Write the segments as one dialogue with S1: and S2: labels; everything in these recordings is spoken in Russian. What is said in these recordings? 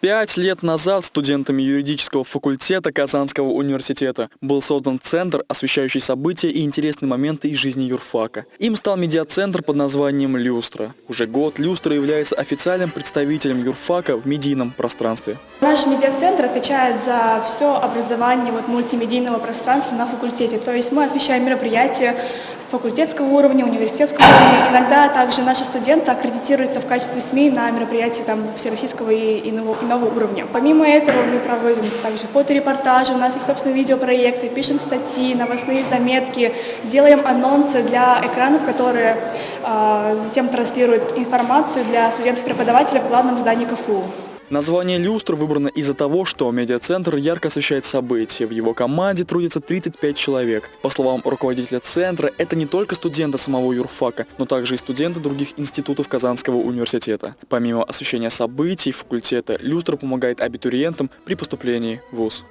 S1: Пять лет назад студентами юридического факультета Казанского университета был создан центр, освещающий события и интересные моменты из жизни юрфака. Им стал медиацентр под названием «Люстра». Уже год «Люстра» является официальным представителем юрфака в медийном пространстве.
S2: Наш медиацентр отвечает за все образование вот, мультимедийного пространства на факультете. То есть мы освещаем мероприятия факультетского уровня, университетского уровня. Иногда также наши студенты аккредитируются в качестве СМИ на мероприятия там, всероссийского и иного, иного уровня. Помимо этого мы проводим также фоторепортажи, у нас есть собственные видеопроекты, пишем статьи, новостные заметки, делаем анонсы для экранов, которые э, затем транслируют информацию для студентов-преподавателей в главном здании КФУ.
S1: Название «Люстр» выбрано из-за того, что медиацентр ярко освещает события. В его команде трудится 35 человек. По словам руководителя центра, это не только студенты самого юрфака, но также и студенты других институтов Казанского университета. Помимо освещения событий факультета, «Люстр» помогает абитуриентам при поступлении в ВУЗ.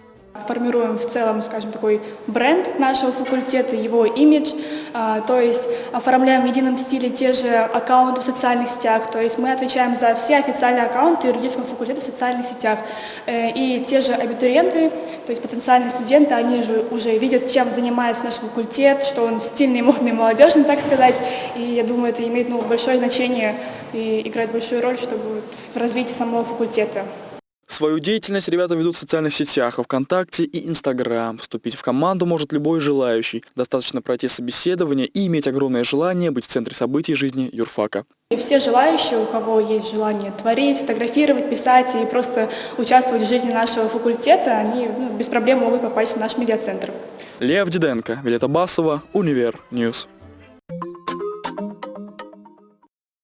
S2: Формируем в целом, скажем, такой бренд нашего факультета, его имидж, а, то есть оформляем в едином стиле те же аккаунты в социальных сетях, то есть мы отвечаем за все официальные аккаунты юридического факультета в социальных сетях. Э, и те же абитуриенты, то есть потенциальные студенты, они же уже видят, чем занимается наш факультет, что он стильный, модный, молодежный, так сказать, и я думаю, это имеет ну, большое значение и играет большую роль, чтобы в развитии самого факультета.
S1: Свою деятельность ребята ведут в социальных сетях, ВКонтакте и Инстаграм. Вступить в команду может любой желающий. Достаточно пройти собеседование и иметь огромное желание быть в центре событий жизни юрфака.
S2: И все желающие, у кого есть желание творить, фотографировать, писать и просто участвовать в жизни нашего факультета, они ну, без проблем могут попасть в наш медиацентр.
S1: Лев Диденко, Вилета Басова, Универ News.